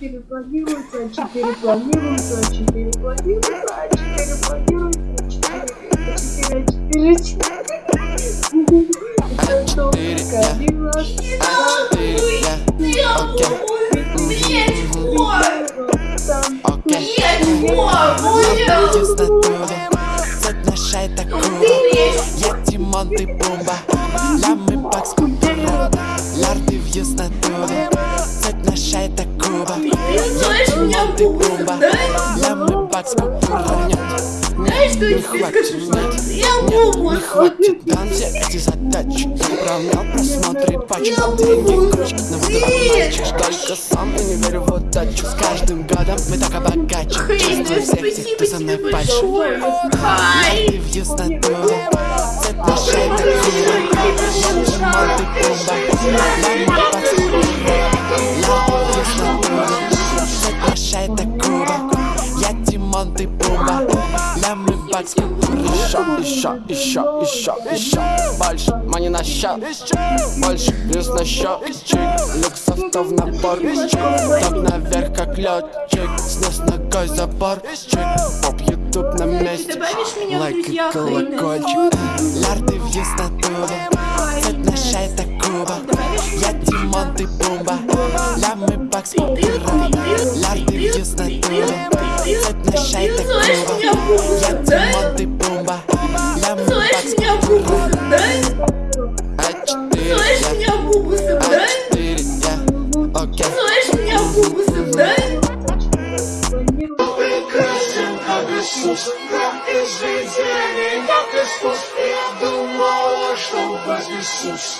А4 планируется, А4 планируется, А4 планируется, А4 планируется, А4, А4, А4, Это только один раз. Я Окей. Нет, Яснотуре Цепь на шее так круто Я Тимон, ты Пумба Лямы бакс культура Лярды в яснотуре Цепь на шее так круто Я Тимон, ты Пумба Лямы бакс культура Нет, Знаешь, что я тебе скажу? Я хватит все эти задачи Уравнял просмотры пачек Деньги, кружки, на мальчик Только сам и не верю в удачу. С каждым годом мы так обогачим Чувствую всех тех, кто за мной Тимон, ты Пумба Лямы бакс культура Еще, еще, еще, еще, еще Больше мани на счет Больше плюс на счетчик Люксов в набор Топ наверх как летчик. Снес ногой заборчик Поп ютуб на месте. Лайк и колокольчик. Лярды в яснотуре Цепь на шее так круто Я Тимон, ты Культура Лярды в Цепь на шее так Я да? Тимон, ты Лямы Слышь, бакс меня культура бубу, да? А4 Слышь, я. меня бубу, да? А4 я. Окей. Слышь, меня бубу, да? Как Иисус, как из жизни, как искусство Я думала, что вознесусь